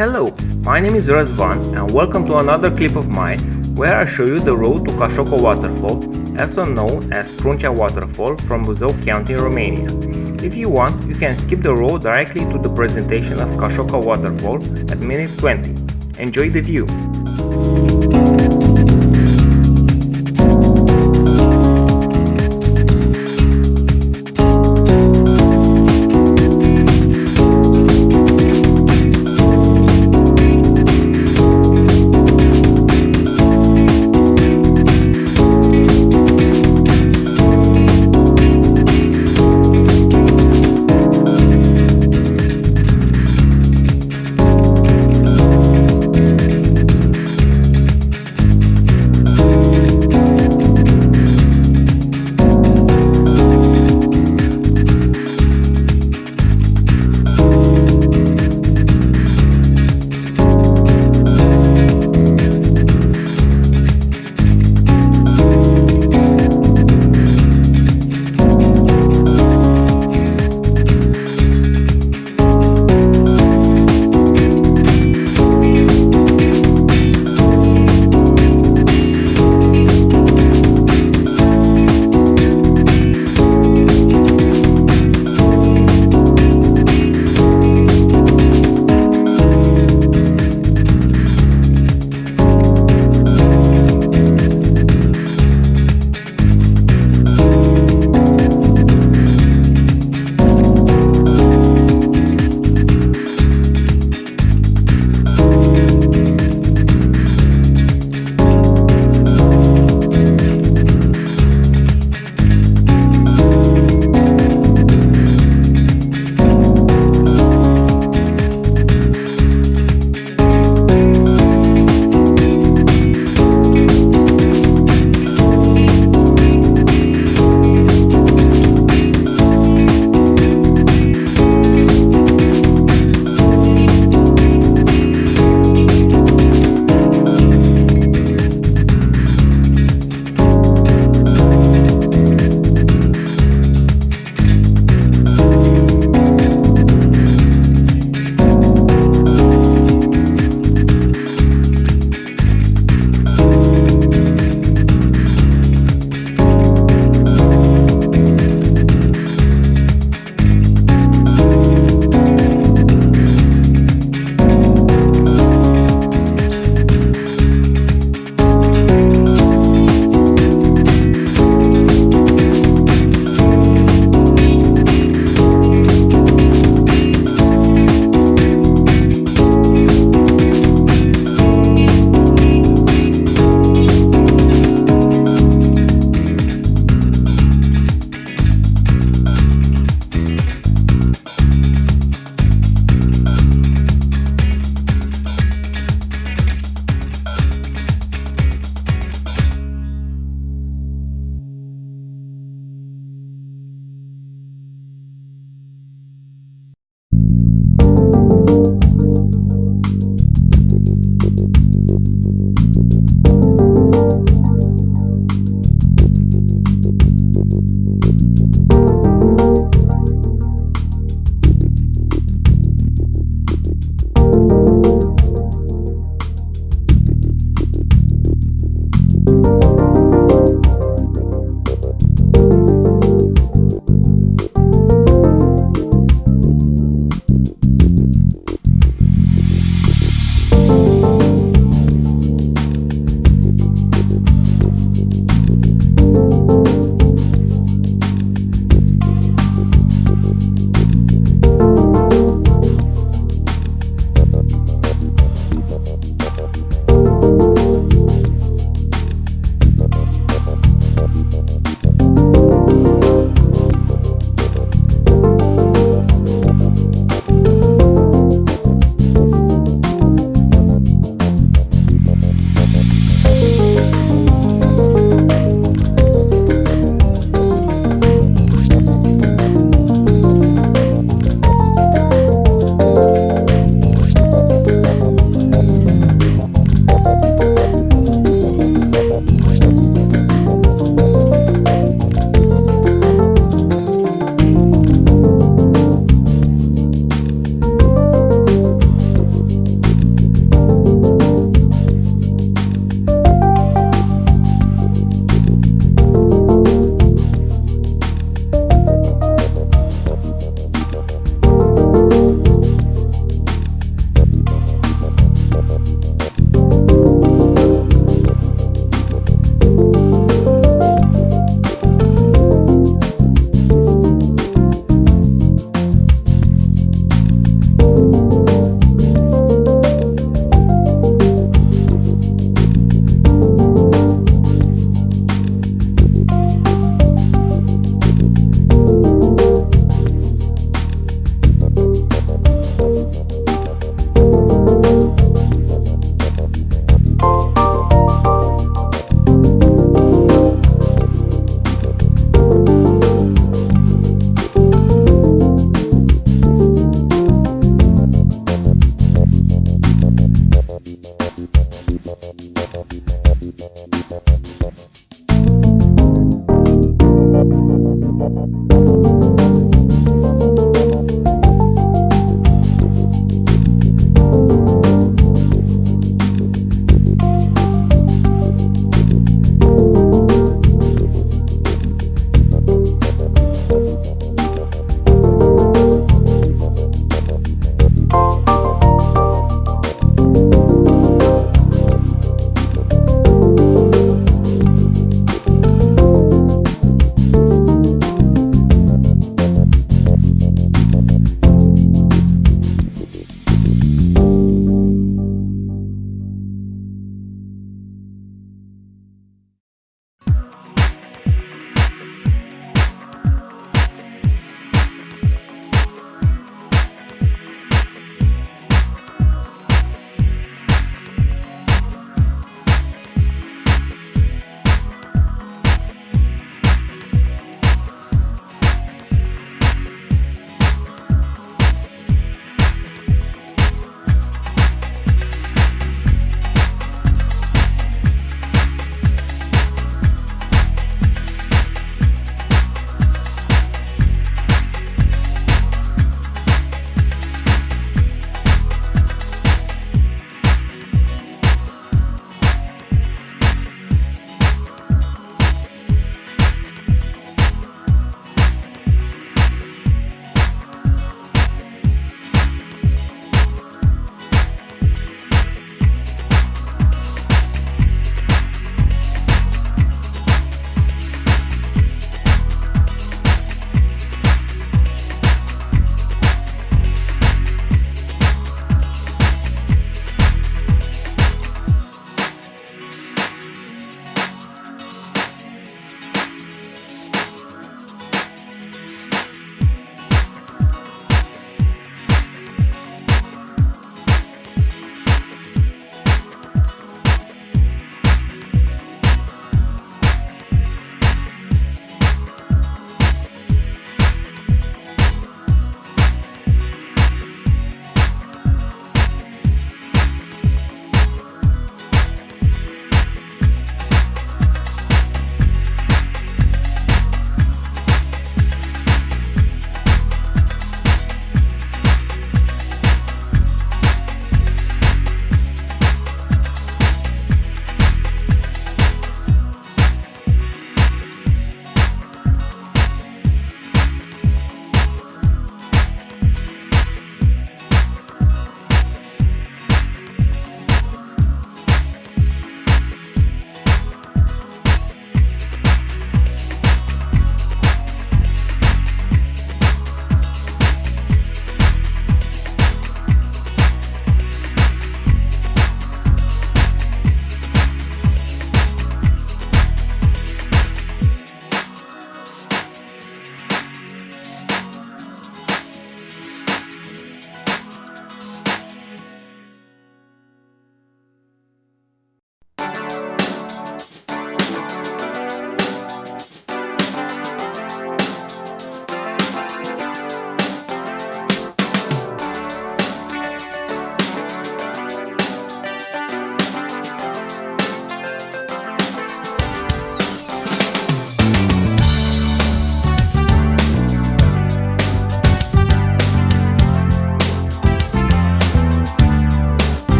Hello, my name is Răzvan and welcome to another clip of mine where I show you the road to Cașoca Waterfall, also known as Pruncea Waterfall from Buzău County, Romania. If you want, you can skip the road directly to the presentation of Cașoca Waterfall at minute 20. Enjoy the view!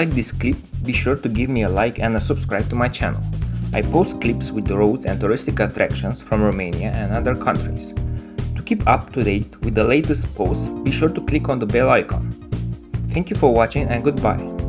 Like this clip, be sure to give me a like and a subscribe to my channel. I post clips with roads and touristic attractions from Romania and other countries. To keep up to date with the latest posts, be sure to click on the bell icon. Thank you for watching and goodbye.